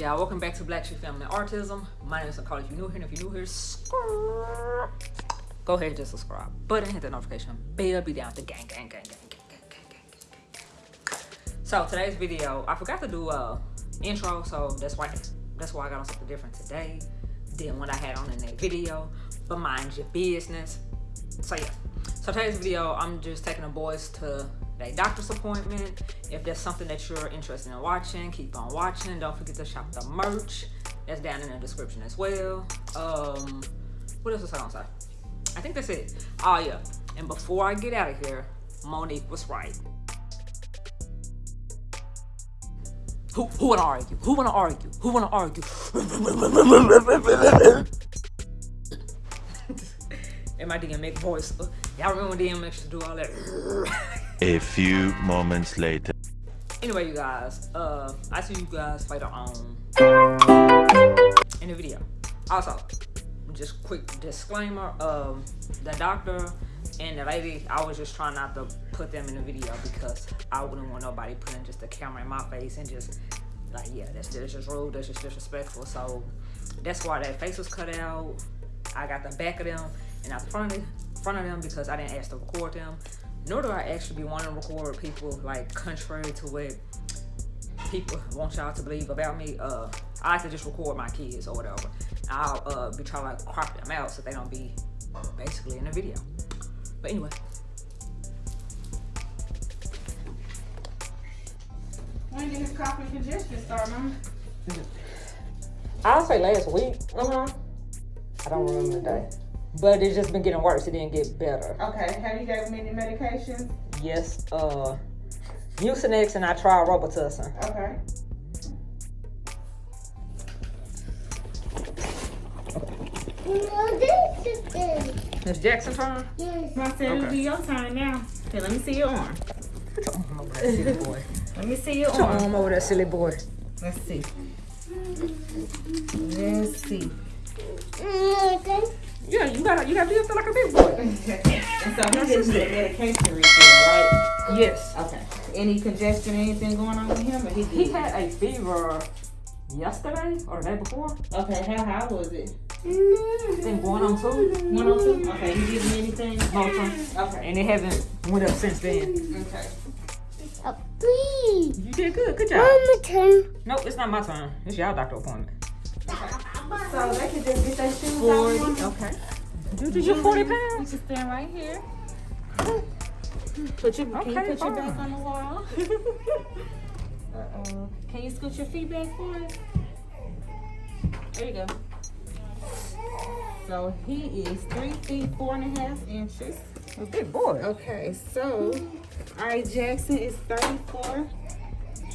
y'all? Welcome back to Black Tree Family Autism. My name is Nicole. If you're new here, and if you're new here, go ahead and just subscribe. But hit the notification bell. Be down the gang, gang, gang, gang, gang, gang, gang, gang, gang. So today's video, I forgot to do a intro, so that's why that's why I got on something different today than what I had on in that video. But mind your business. So yeah. So today's video, I'm just taking the boys to a doctor's appointment. If there's something that you're interested in watching, keep on watching. Don't forget to shop the merch. That's down in the description as well. Um, what else was I gonna say? I think that's it. Oh yeah. And before I get out of here, Monique was right. Who, who wanna argue? Who wanna argue? Who wanna argue? In my DMX voice. Y'all remember DMX to do all that? A few moments later. anyway, you guys, uh, I see you guys later on in the video. Also, just quick disclaimer, um, the doctor and the lady, I was just trying not to put them in the video because I wouldn't want nobody putting just a camera in my face and just like, yeah, that's, that's just rude, that's just disrespectful. So that's why that face was cut out. I got the back of them and not the front of, front of them because I didn't ask to record them nor do I actually be wanting to record people like contrary to what people want y'all to believe about me. Uh, I like to just record my kids or whatever. I'll uh, be trying to like, crop them out so they don't be basically in the video. But anyway. When did his cough and congestion start, Mama? I'll say last week. Uh-huh. I don't remember the day. But it's just been getting worse. It didn't get better. Okay. Have you gave him any medications? Yes. Uh, Mucinex and I tried Robitussin. Okay. It's Jackson turn? My son, it'll be your turn now. Okay, let me see your arm. Put your arm over that silly boy. Let me see your Put your arm. arm over that silly boy. Let's see. Let's see. Mm, yeah, you gotta you gotta do it like a big boy. and so he didn't get medication refill, right? Yes. Okay. Any congestion, anything going on with him? He, He had a fever yesterday or the day before. Okay, how high was it? Mm-hmm. I think going on two. 102? Okay, you give him anything? Motrin. Okay. And it haven't went up since then. Okay. Oh, please. You did good. Good job. Mama turn. Nope, it's not my turn. It's your doctor appointment. So they can just get their shoes Forty. out. Okay. Dude, did you forty You pounds? can stand right here. Put your, can you Okay, put your fine. back on the wall? Uh-oh. Can you scoot your feet back for us? There you go. So he is three feet four and a half inches. Oh, a big boy. Okay, so all right, Jackson is 34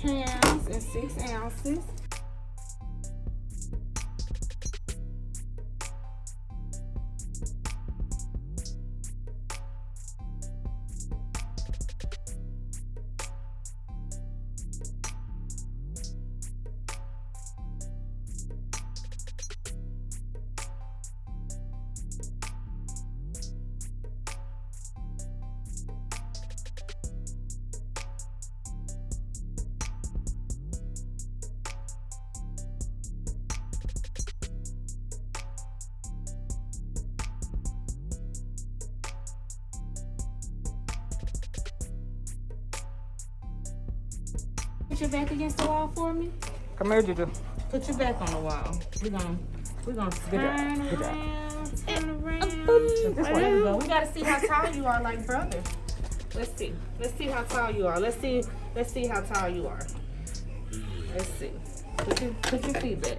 pounds and six ounces. Put your back against the wall for me. Come here, Juju. Put your back on the wall. We're gonna we're gonna Good job, turn good job. around, turn around. This There way. we go. We gotta see how tall you are, like brother. Let's see. Let's see how tall you are. Let's see. Let's see how tall you are. Let's see. Put your put your feet back.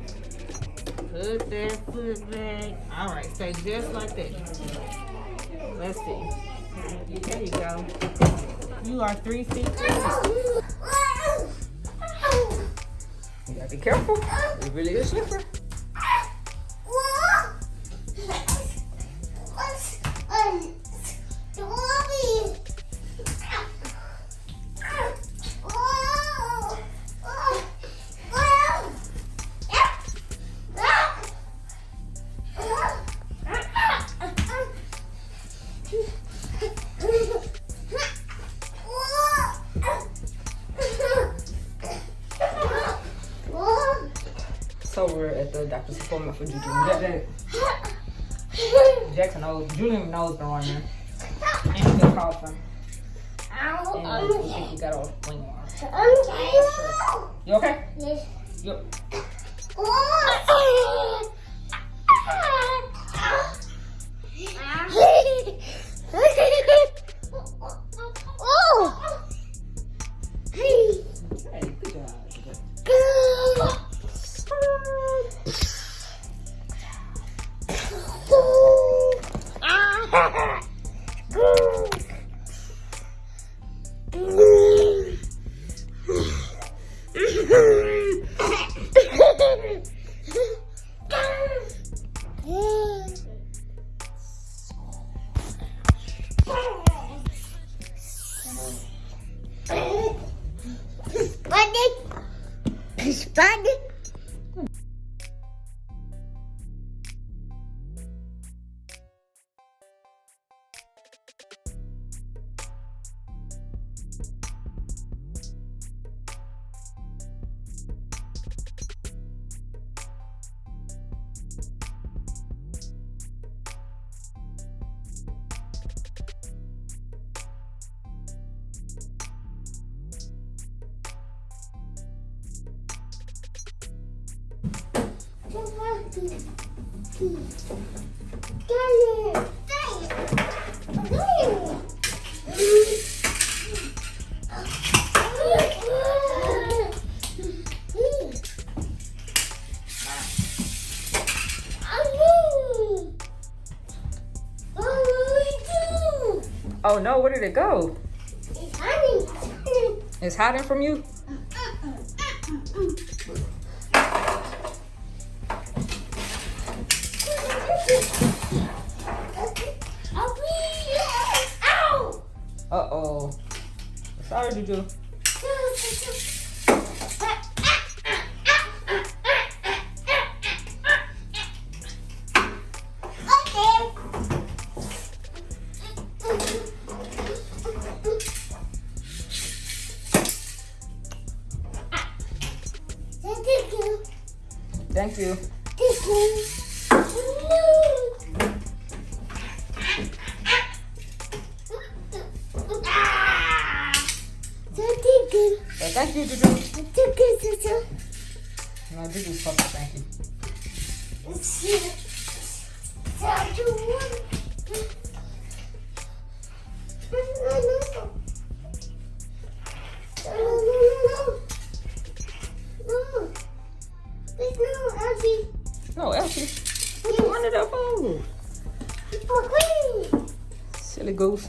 Put that foot back. All right, stay just like that. Let's see. There you go. You are three feet. You be careful. It really is We're at the doctor's appointment for Juju. Ja- Ja- Jackson knows. Julian knows been running. And he's been coughing. And we he got a wing on. You okay? Yes. You, Oh no, where did it go? It's hiding from you? Sorry, Juju. Well, thank you, Juju. No, supposed to thank you. No, Elsie. What you wanted that for? Silly goose.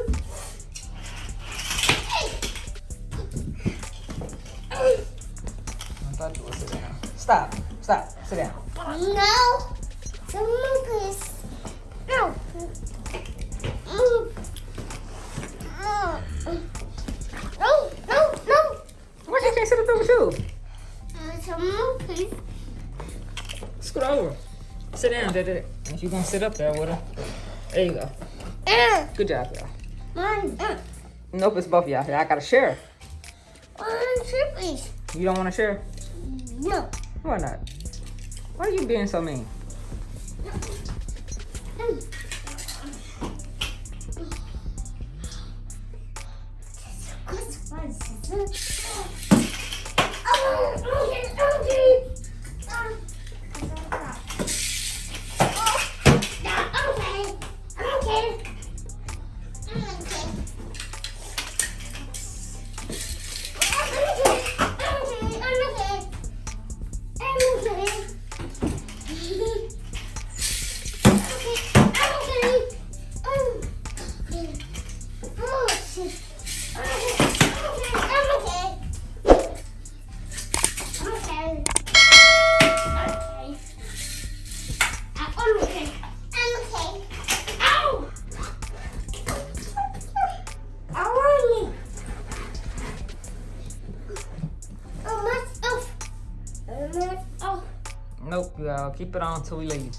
Stop. Stop. Sit down. No. Someone please. No. Mm. No, no, no. Why you can't sit up there with you? Someone please. Scoot over. Sit down, Dada. If you gonna sit up there with her. There you go. Uh, Good job, y'all. mine. Uh, Nope, it's both of y'all. I gotta share. one, two, please. You don't wanna share? No. Why not? Why are you being so mean? Gotta keep it on till we leave.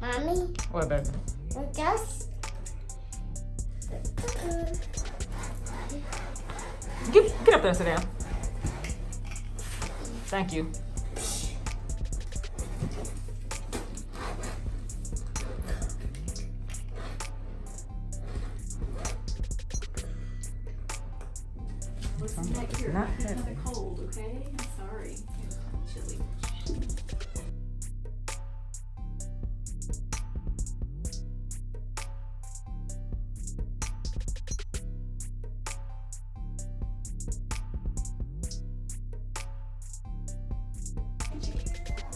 Mommy, What, baby? just. Get, get up there and sit down. Thank you. I'm sorry. Chilly.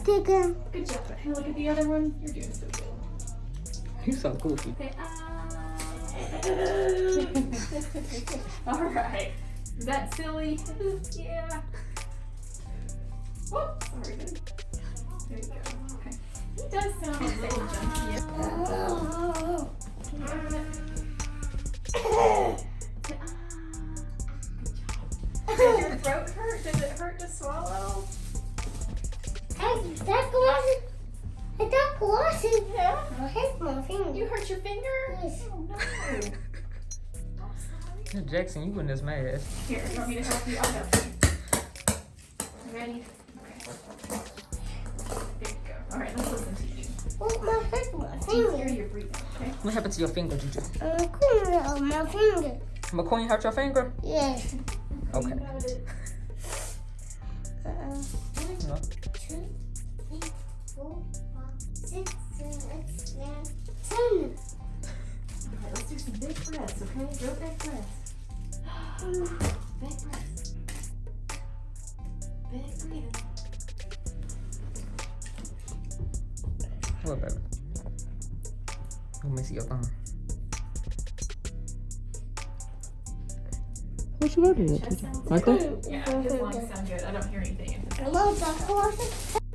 Take. Good job. Hey, look at the other one. You're doing so good. You so goofy. Say ah. All right. Is that silly? yeah. Whoop. Sorry, baby. There you go. Okay. He does sound a little junky. Oh. Say. Good job. Does your throat hurt? Does it hurt to swallow? Hey, that glasses. Hey, that glasses. Yeah. I hit my finger. You hurt your finger? Yes. Oh no. I'm. Jackson, you in this mess. Here, you want me to help you? I'll help you. Ready? All right, let's listen to you. Oh, my hit my Do you hear finger. your breathing? Okay. What happened to your finger, Juju? I'm cleaning out my finger. McQueen hurt your finger? Yes. Okay. You got it. Uh, No. two, three, four, five, six, seven, eight, nine, ten. All right, let's do some big breaths, okay? Real big breaths. Big breaths. Big breathing. What, baby? Let me see your thumb. What you got there, Right there? Yeah, his lungs sound good. I don't hear anything. Hello, Dr. Watson.